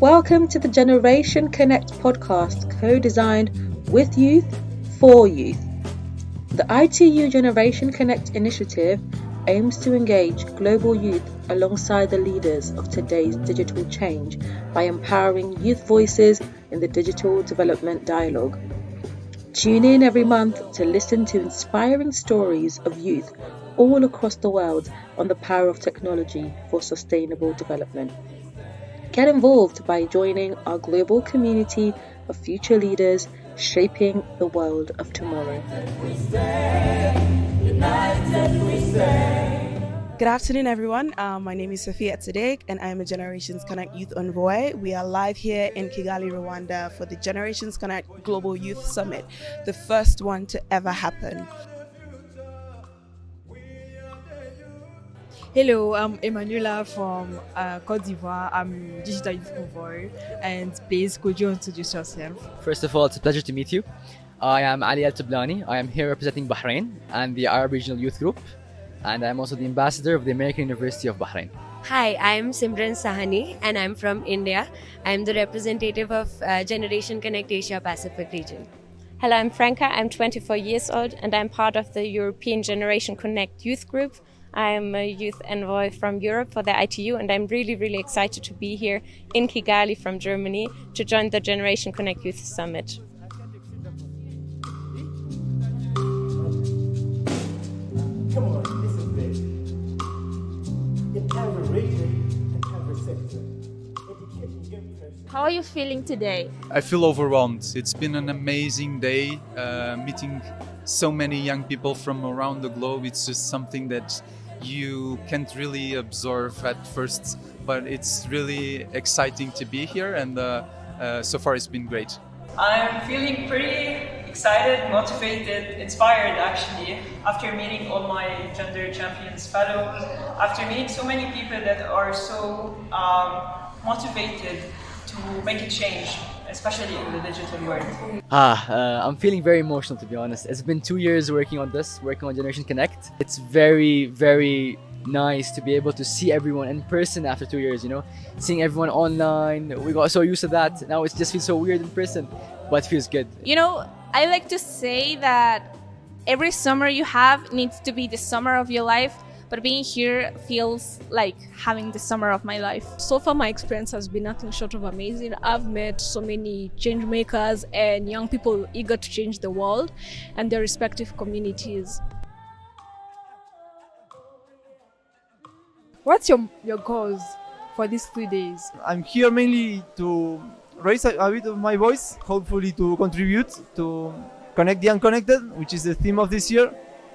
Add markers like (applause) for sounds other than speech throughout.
Welcome to the Generation Connect podcast, co designed with youth for youth. The ITU Generation Connect initiative aims to engage global youth alongside the leaders of today's digital change by empowering youth voices in the digital development dialogue. Tune in every month to listen to inspiring stories of youth all across the world on the power of technology for sustainable development. Get involved by joining our global community of future leaders shaping the world of tomorrow. Good afternoon, everyone. Um, my name is Sophia Tzadek, and I am a Generations Connect Youth Envoy. We are live here in Kigali, Rwanda for the Generations Connect Global Youth Summit, the first one to ever happen. Hello, I'm Emanuela from uh, Cote d'Ivoire. I'm Digital Youth Envoy. And please, could you introduce yourself? First of all, it's a pleasure to meet you. I am Ali Al Tublani. I am here representing Bahrain and the Arab Regional Youth Group. And I'm also the ambassador of the American University of Bahrain. Hi, I'm Simran Sahani and I'm from India. I'm the representative of uh, Generation Connect Asia Pacific region. Hello, I'm Franca. I'm 24 years old and I'm part of the European Generation Connect Youth Group I'm a youth envoy from Europe for the ITU, and I'm really, really excited to be here in Kigali from Germany to join the Generation Connect Youth Summit. How are you feeling today? I feel overwhelmed. It's been an amazing day uh, meeting so many young people from around the globe. It's just something that you can't really absorb at first, but it's really exciting to be here, and uh, uh, so far it's been great. I'm feeling pretty excited, motivated, inspired actually, after meeting all my Gender Champions fellows, after meeting so many people that are so um, motivated to make a change especially in the digital world? Ah, uh, I'm feeling very emotional to be honest. It's been two years working on this, working on Generation Connect. It's very, very nice to be able to see everyone in person after two years, you know? Seeing everyone online, we got so used to that. Now it just feels so weird in person, but it feels good. You know, I like to say that every summer you have needs to be the summer of your life but being here feels like having the summer of my life. So far, my experience has been nothing short of amazing. I've met so many change makers and young people eager to change the world and their respective communities. What's your, your goals for these three days? I'm here mainly to raise a, a bit of my voice, hopefully to contribute to Connect the Unconnected, which is the theme of this year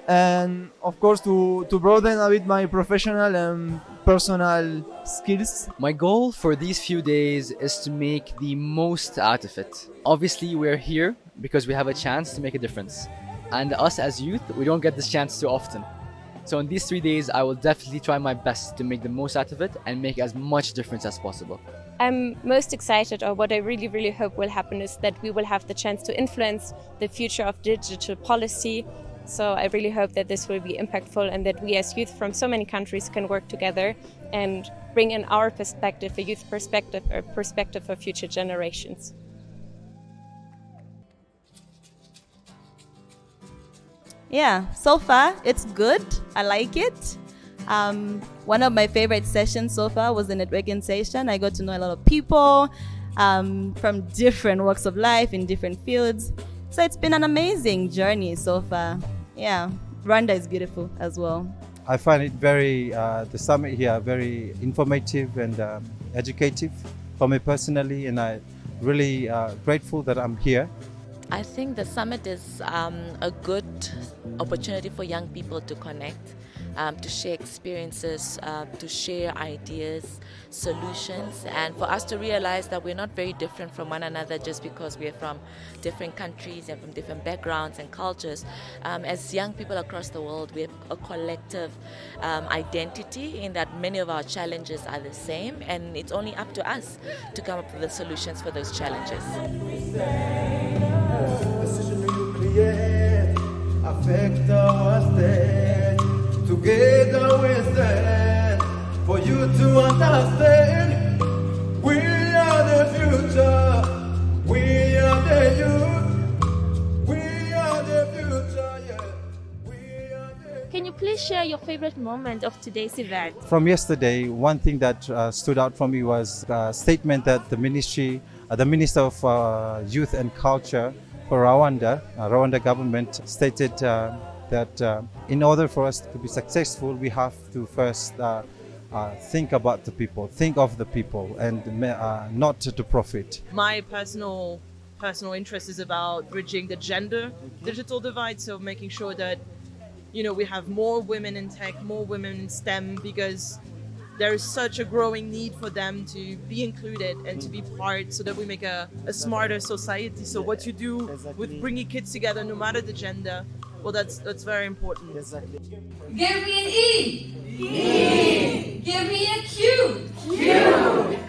and of course to, to broaden a bit my professional and personal skills. My goal for these few days is to make the most out of it. Obviously we're here because we have a chance to make a difference. And us as youth, we don't get this chance too often. So in these three days, I will definitely try my best to make the most out of it and make as much difference as possible. I'm most excited, or what I really, really hope will happen, is that we will have the chance to influence the future of digital policy so I really hope that this will be impactful and that we as youth from so many countries can work together and bring in our perspective, a youth perspective, a perspective for future generations. Yeah, so far it's good. I like it. Um, one of my favorite sessions so far was the networking session. I got to know a lot of people um, from different walks of life in different fields. So it's been an amazing journey so far. Yeah, Rwanda is beautiful as well. I find it very, uh, the summit here, very informative and um, educative for me personally, and I'm really uh, grateful that I'm here. I think the summit is um, a good opportunity for young people to connect um, to share experiences, uh, to share ideas, solutions, and for us to realize that we're not very different from one another just because we're from different countries and from different backgrounds and cultures. Um, as young people across the world, we have a collective um, identity in that many of our challenges are the same, and it's only up to us to come up with the solutions for those challenges together for you to understand. We are the future. We are the youth. We are the future. Yeah. The Can you please share your favorite moment of today's event? From yesterday, one thing that uh, stood out for me was a statement that the ministry, uh, the Minister of uh, Youth and Culture for Rwanda, uh, Rwanda government stated uh, that uh, in order for us to be successful, we have to first uh, uh, think about the people, think of the people, and uh, not to profit. My personal personal interest is about bridging the gender digital divide, so making sure that you know we have more women in tech, more women in STEM, because there is such a growing need for them to be included and to be part so that we make a, a smarter society. So what you do with bringing kids together, no matter the gender, well, that's that's very important. Exactly. Give me an E. E. Give me a Q. Q.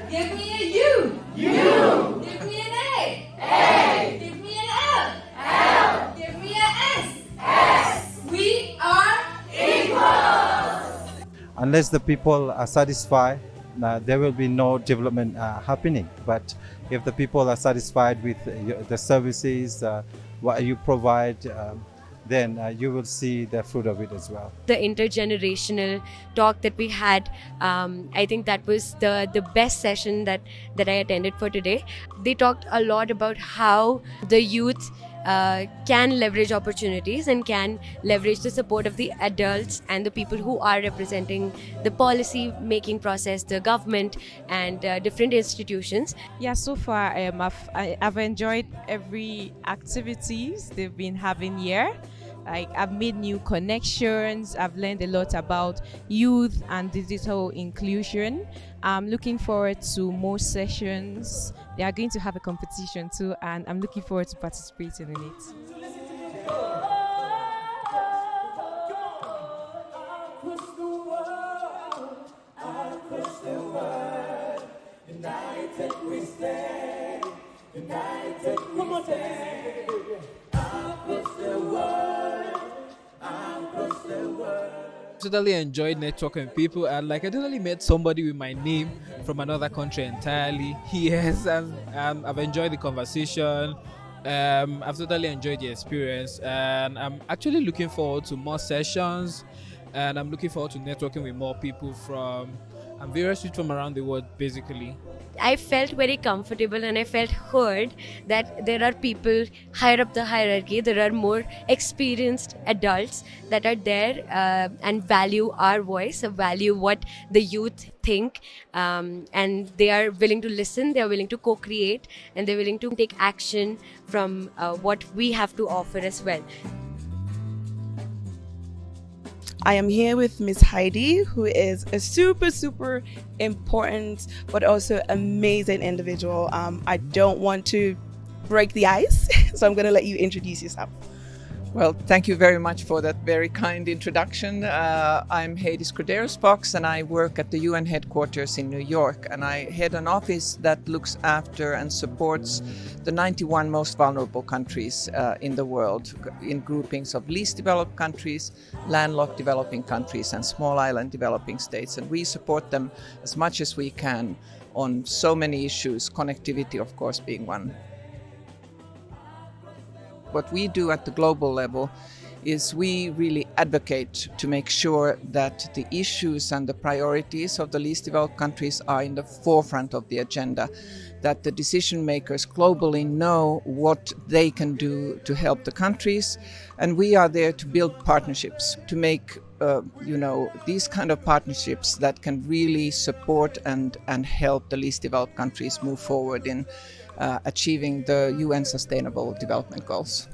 Give me a U. U. Give me an A. A. Give me an L. L. Give me an S. S. We are equal. Unless the people are satisfied, uh, there will be no development uh, happening. But if the people are satisfied with uh, the services, uh, what you provide, um, then uh, you will see the fruit of it as well. The intergenerational talk that we had, um, I think that was the the best session that that I attended for today. They talked a lot about how the youth. Uh, can leverage opportunities and can leverage the support of the adults and the people who are representing the policy making process, the government, and uh, different institutions. Yeah, so far um, I've, I, I've enjoyed every activities they've been having here like I've made new connections. I've learned a lot about youth and digital inclusion. I'm looking forward to more sessions. They are going to have a competition too, and I'm looking forward to participating in it. United we stand. United we stand. The world. Totally enjoyed networking with people and like I totally met somebody with my name from another country entirely. (laughs) Yes, and um, I've enjoyed the conversation. Um, I've totally enjoyed the experience, and I'm actually looking forward to more sessions. And I'm looking forward to networking with more people from various people from around the world, basically. I felt very comfortable and I felt heard that there are people higher up the hierarchy, there are more experienced adults that are there uh, and value our voice, value what the youth think, um, and they are willing to listen, they are willing to co create, and they're willing to take action from uh, what we have to offer as well. I am here with Miss Heidi, who is a super, super important but also amazing individual. Um, I don't want to break the ice, (laughs) so I'm going to let you introduce yourself. Well, thank you very much for that very kind introduction. Uh, I'm Heidi Schroderus-Fox and I work at the UN headquarters in New York. And I head an office that looks after and supports the 91 most vulnerable countries uh, in the world in groupings of least developed countries, landlocked developing countries, and small island developing states. And we support them as much as we can on so many issues, connectivity, of course, being one. What we do at the global level is we really advocate to make sure that the issues and the priorities of the least developed countries are in the forefront of the agenda, that the decision makers globally know what they can do to help the countries, and we are there to build partnerships, to make uh, you know these kind of partnerships that can really support and and help the least developed countries move forward in uh, achieving the UN Sustainable Development Goals.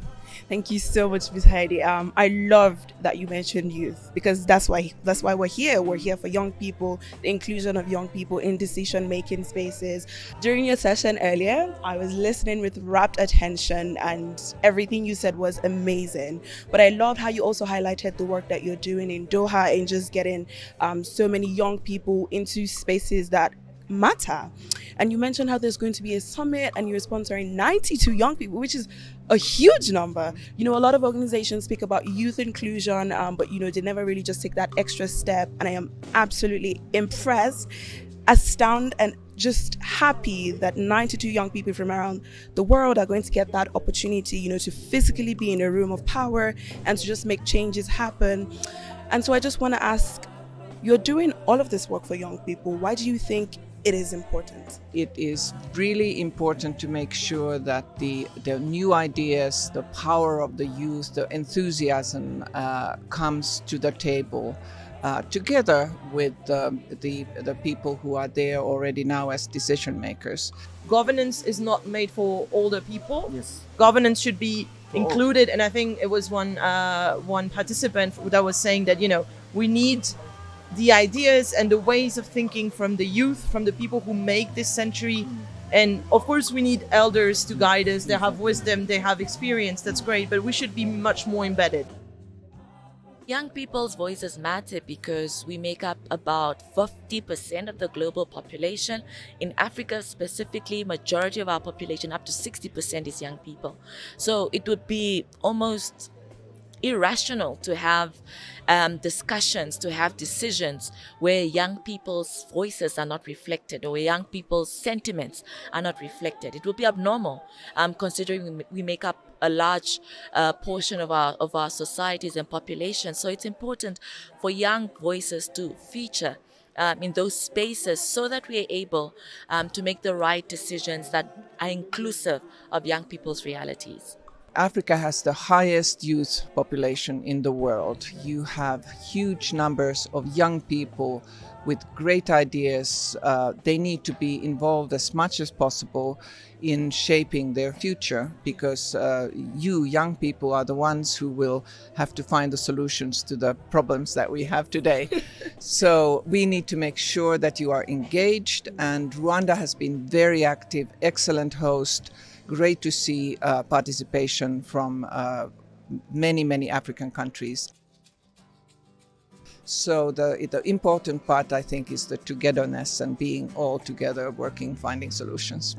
Thank you so much, Ms. Heidi. Um, I loved that you mentioned youth because that's why that's why we're here. We're here for young people, the inclusion of young people in decision-making spaces. During your session earlier, I was listening with rapt attention, and everything you said was amazing. But I loved how you also highlighted the work that you're doing in Doha and just getting um, so many young people into spaces that matter. And you mentioned how there's going to be a summit and you're sponsoring 92 young people, which is a huge number. You know, a lot of organizations speak about youth inclusion, um, but you know, they never really just take that extra step. And I am absolutely impressed, astounded, and just happy that 92 young people from around the world are going to get that opportunity, you know, to physically be in a room of power and to just make changes happen And so I just want to ask you're doing all of this work for young people. Why do you think it is important? It is really important to make sure that the, the new ideas, the power of the youth, the enthusiasm uh, comes to the table. Uh, together with um, the, the people who are there already now as decision makers. Governance is not made for older people. Yes. Governance should be included, and I think it was one uh, one participant that was saying that you know we need the ideas and the ways of thinking from the youth, from the people who make this century. And of course, we need elders to guide us. They have wisdom, they have experience. That's great, but we should be much more embedded. Young people's voices matter because we make up about 50% of the global population. In Africa specifically, majority of our population, up to 60% is young people. So it would be almost irrational to have um, discussions, to have decisions where young people's voices are not reflected or young people's sentiments are not reflected. It would be abnormal, um, considering we make up a large uh, portion of our of our societies and populations. So it's important for young voices to feature um, in those spaces so that we are able um, to make the right decisions that are inclusive of young people's realities. Africa has the highest youth population in the world. You have huge numbers of young people with great ideas. Uh, they need to be involved as much as possible in shaping their future because uh, you, young people, are the ones who will have to find the solutions to the problems that we have today. (laughs) so we need to make sure that you are engaged, and Rwanda has been very active, excellent host great to see uh, participation from uh, many, many African countries. So the, the important part, I think, is the togetherness and being all together, working, finding solutions.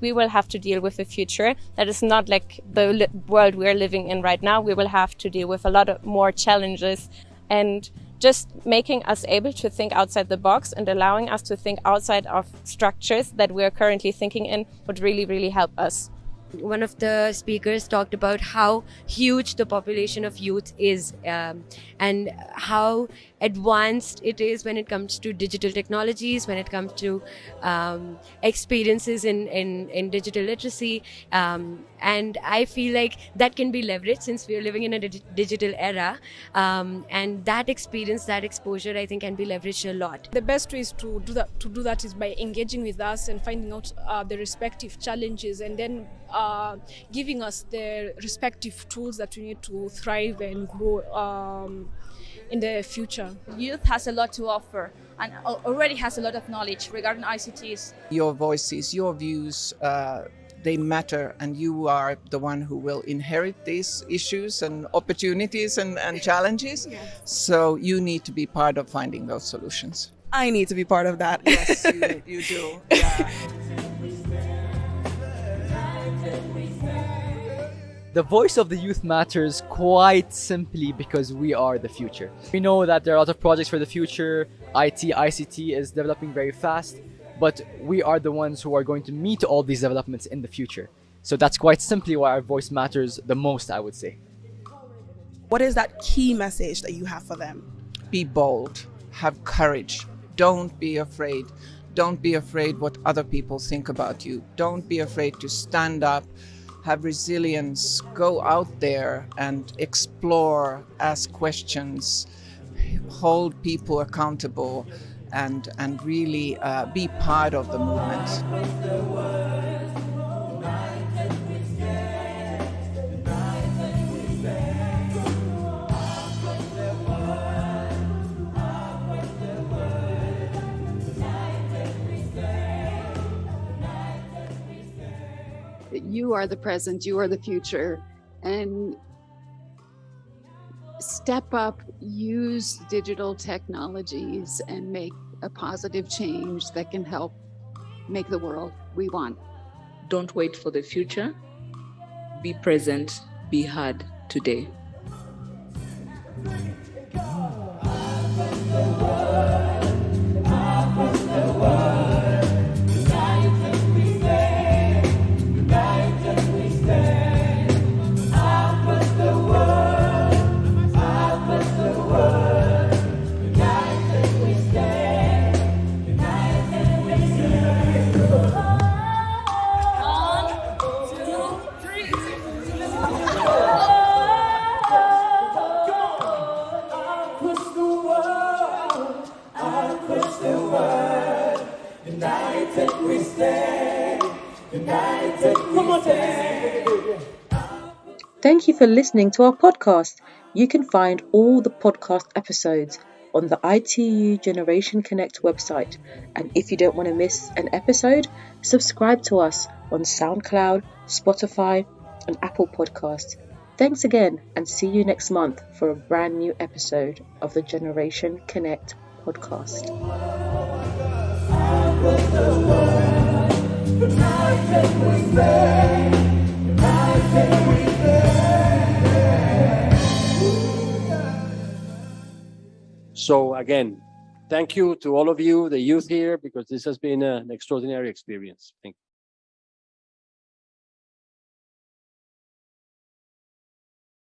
we will have to deal with a future that is not like the world we're living in right now. We will have to deal with a lot of more challenges and just making us able to think outside the box and allowing us to think outside of structures that we're currently thinking in would really, really help us one of the speakers talked about how huge the population of youth is um, and how advanced it is when it comes to digital technologies, when it comes to um, experiences in, in, in digital literacy. Um, and I feel like that can be leveraged since we are living in a dig digital era. Um, and that experience, that exposure, I think can be leveraged a lot. The best way is to do that, to do that is by engaging with us and finding out uh, the respective challenges and then uh, giving us the respective tools that we need to thrive and grow um, in the future. Youth has a lot to offer and already has a lot of knowledge regarding ICTs. Your voices, your views, uh, they matter and you are the one who will inherit these issues and opportunities and, and challenges. Yes. So you need to be part of finding those solutions. I need to be part of that. Yes, you, you do. (laughs) Yeah. The voice of the youth matters quite simply because we are the future. We know that there are a lot of projects for the future. IT, ICT is developing very fast, but we are the ones who are going to meet all these developments in the future. So that's quite simply why our voice matters the most, I would say. What is that key message that you have for them? Be bold, have courage, don't be afraid. Don't be afraid what other people think about you. Don't be afraid to stand up have resilience, go out there and explore, ask questions, hold people accountable, and, and really uh, be part of the movement. you are the present, you are the future. And step up, use digital technologies and make a positive change that can help make the world we want. Don't wait for the future. Be present, be heard today. Thank you for listening to our podcast. You can find all the podcast episodes on the ITU Generation Connect website. And if you don't want to miss an episode, subscribe to us on SoundCloud, Spotify, and Apple Podcasts. Thanks again, and see you next month for a brand new episode of the Generation Connect podcast. So again, thank you to all of you, the youth here, because this has been an extraordinary experience. Thank you.